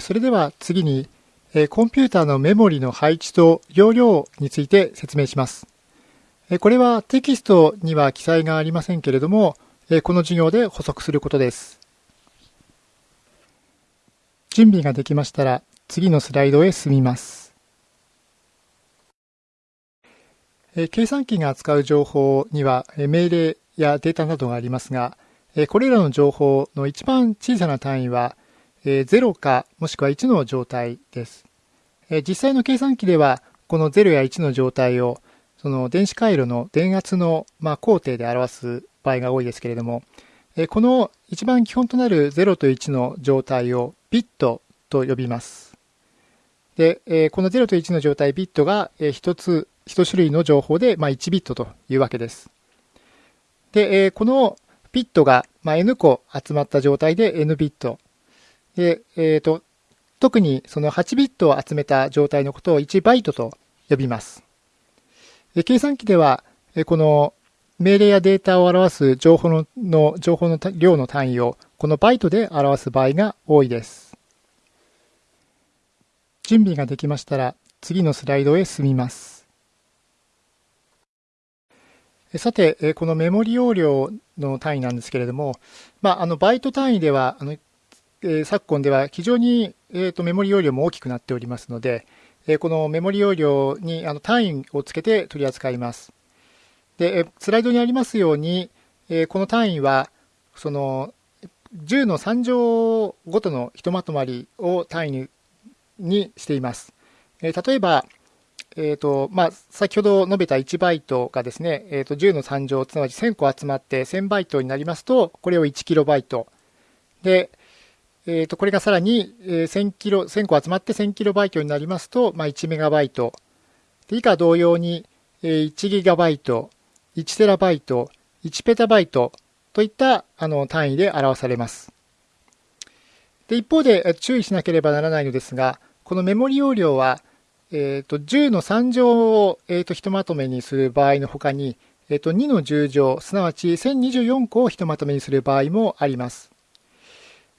それでは次に、コンピューターのメモリの配置と容量について説明します。これはテキストには記載がありませんけれども、この授業で補足することです。準備ができましたら次のスライドへ進みます。計算機が扱う情報には命令やデータなどがありますが、これらの情報の一番小さな単位は0かもしくは1の状態です。実際の計算機ではこの0や1の状態をその電子回路の電圧のま工程で表す場合が多いですけれどもこの一番基本となる0と1の状態をビットと呼びます。で、この0と1の状態ビットが1つ、1種類の情報でま1ビットというわけです。で、このビットがま n 個集まった状態で n ビット。で、えーと、特にその8ビットを集めた状態のことを1バイトと呼びます。計算機では、この命令やデータを表す情報のの情報の量の単位をこのバイトで表す場合が多いです。準備ができましたら次のスライドへ進みます。さて、このメモリ容量の単位なんですけれども、まあ、あのバイト単位ではあのえ昨今では非常に、えーと、メモリ容量も大きくなっておりますので、えこのメモリ容量にあの単位をつけて取り扱います。で、スライドにありますように、えこの単位は、その10の3乗ごとのひとまとまりを単位ににしています。え例えば、えーとまあ、先ほど述べた1バイトがですね、えー、と10の3乗、すなわち1000個集まって1000バイトになりますと、これを1キロバイト。で、えー、とこれがさらに1000キロ、千個集まって1000キロバイトになりますと、まあ、1メガバイト。で以下同様に1ギガバイト、1テラバイト、1ペタバイトといったあの単位で表されます。で一方で注意しなければならないのですが、このメモリ容量は、えー、と10の3乗を、えー、とひとまとめにする場合のほかに、えー、と2の10乗、すなわち1024個をひとまとめにする場合もあります。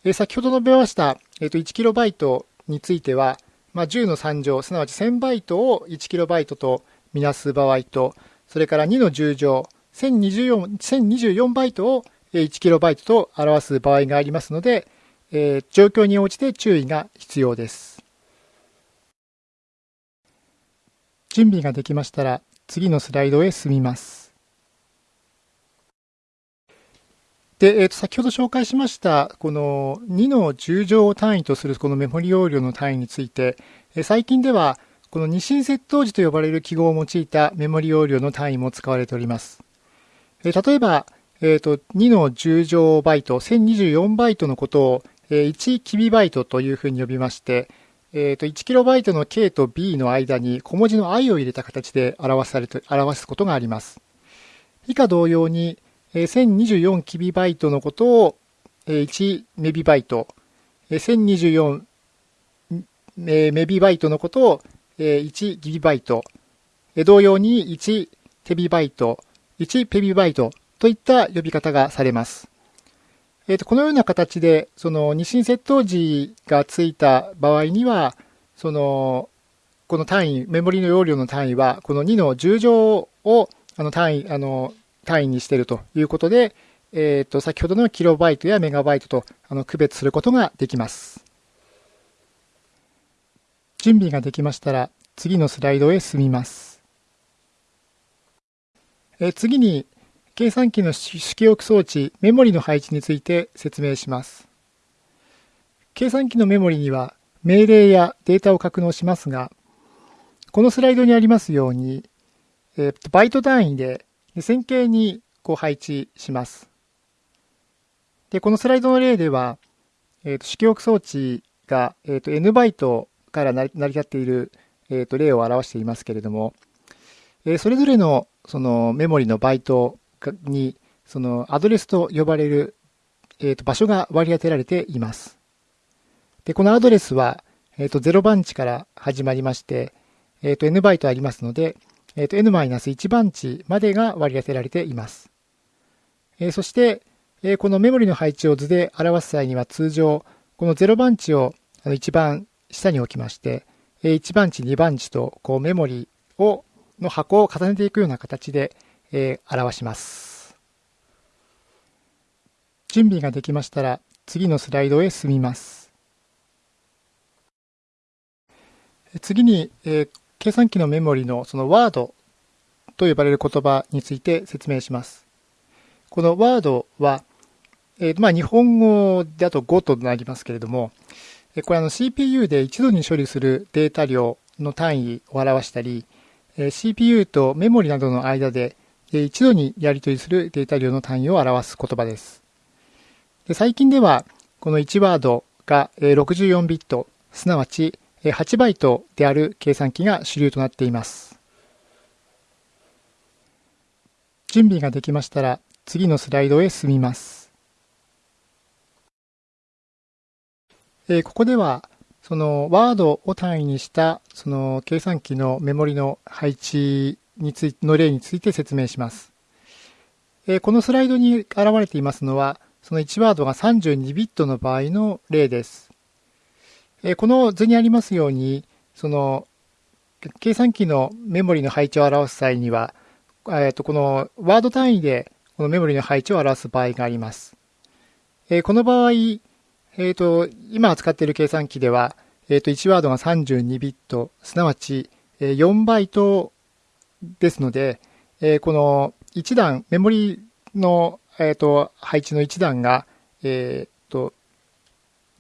え先ほど述べました、えー、と 1KB については、まあ、10の3乗、すなわち1000バイトを 1KB とみなす場合と、それから2の10乗、1024, 1024バイトを 1KB と表す場合がありますので、えー、状況に応じて注意が必要です。準備ができましたら次のスライドへ進みます。で、えー、と先ほど紹介しましたこの2の10乗を単位とするこのメモリ容量の単位について、え最近ではこの二進窃盗時と呼ばれる記号を用いたメモリ容量の単位も使われております。え例えば、えー、と2の10乗バイト、1024バイトのことを、え1キビバイトというふうに呼びまして、えー、と1キロバイトの K と B の間に小文字の i を入れた形で表されて表すことがあります。以下同様に、1024キビバイトのことを1メビバイト、1024メビバイトのことを1ギビバイト、同様に1テビバイト、1ペビバイトといった呼び方がされます。えー、とこのような形で、その二進窃盗時がついた場合には、その、この単位、メモリの容量の単位は、この2の10乗をあの単位、あの、単位にしているということで、えー、と先ほどのキロバイトやメガバイトとあの区別することができます。準備ができましたら次のスライドへ進みます。え次に計算機の主記憶装置メモリの配置について説明します。計算機のメモリには命令やデータを格納しますが、このスライドにありますように、えー、バイト単位で線形にこう配置します。で、このスライドの例では、えー、と主記憶装置が、えー、と N バイトから成り立っている、えー、と例を表していますけれども、えー、それぞれのそのメモリのバイトにそのアドレスと呼ばれる、えー、と場所が割り当てられています。で、このアドレスは、えー、と0番地から始まりまして、えー、と N バイトありますので、えー、と n-1 番地までが割り当てられています。えー、そして、えー、このメモリの配置を図で表す際には通常、この0番地をあの一番下に置きまして、え1番地、2番地とこうメモリをの箱を重ねていくような形で、えー、表します。準備ができましたら次のスライドへ進みます。次に、えー、計算機のメモリのそのワードと呼ばれる言葉について説明します。このワードは、えー、まあ日本語でと5となりますけれども、これあの CPU で一度に処理するデータ量の単位を表したり、CPU とメモリなどの間で一度にやり取りするデータ量の単位を表す言葉です。で最近ではこの1ワードが64ビット、すなわち8バイトである計算機が主流となっています。準備ができましたら次のスライドへ進みます。えここでは、そのワードを単位にしたその計算機のメモリの配置についの例について説明します。えこのスライドに現れていますのは、その1ワードが32ビットの場合の例です。この図にありますように、その計算機のメモリの配置を表す際には、えー、とこのワード単位でこのメモリの配置を表す場合があります。えこの場合、え、ー、と、今扱っている計算機では、え、ー、と、1ワードが32ビット、すなわち4バイトですので、え、この1段、メモリの、えっ、と、配置の1段が、えっ、と、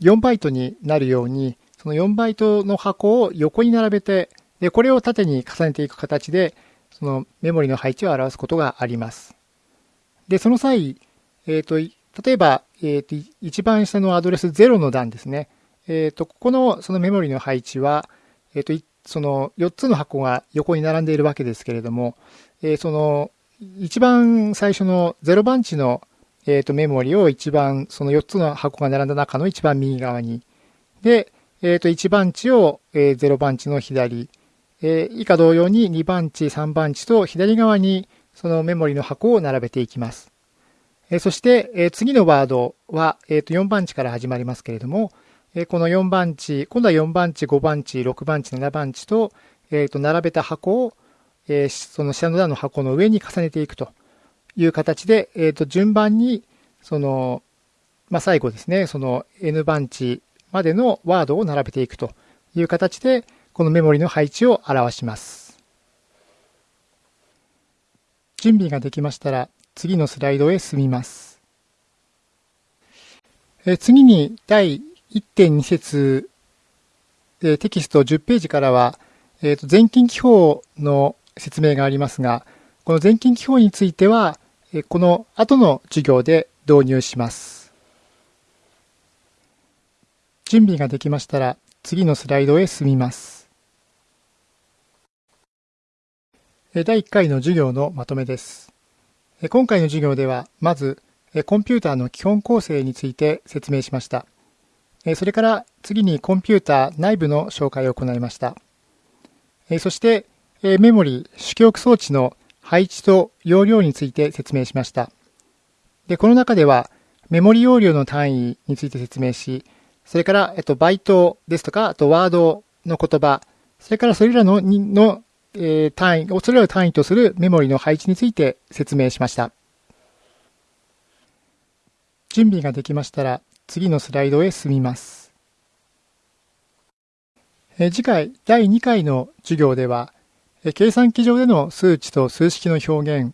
4バイトになるように、その4バイトの箱を横に並べて、で、これを縦に重ねていく形で、そのメモリの配置を表すことがあります。で、その際、えっ、と、例えば、えー、と一番下のアドレス0の段ですね。えー、とここのそのメモリの配置は、えー、とその4つの箱が横に並んでいるわけですけれども、え、その一番最初の0番地の、えー、とメモリを一番その4つの箱が並んだ中の一番右側に、で、えー、と1番地を、えー、0番地の左、えー、以下同様に2番地、3番地と左側にそのメモリの箱を並べていきます。えそして、え次のワードは、えっ、と4番地から始まりますけれども、えこの4番地、今度は4番地、5番地、6番地、7番地と、えっ、と並べた箱を、えその下の段の箱の上に重ねていくと。いう形で、えっと順番に、その、まあ、最後ですね、その N 番地までのワードを並べていくという形で、このメモリの配置を表します。準備ができましたら、次のスライドへ進みます。え次に第1.2節、えテキスト10ページからは、えー、と全近記法の説明がありますが、この全近記法については、この後の授業で導入します。準備ができましたら次のスライドへ進みます。第1回の授業のまとめです。今回の授業では、まず、コンピューターの基本構成について説明しました。それから次にコンピューター内部の紹介を行いました。そして、メモリ、主記憶装置の配置と容量について説明しました。でこの中では、メモリ容量の単位について説明し、それから、えっと、バイトですとか、あとワードの言葉、それからそれらののえー、単位、それらを単位とするメモリの配置について説明しました。準備ができましたら次のスライドへ進みます。え、次回第2回の授業では、計算機上での数値と数式の表現、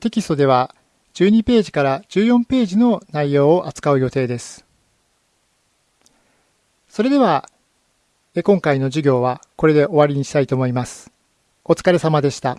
テキストでは12ページから14ページの内容を扱う予定です。それでは今回の授業はこれで終わりにしたいと思います。お疲れ様でした。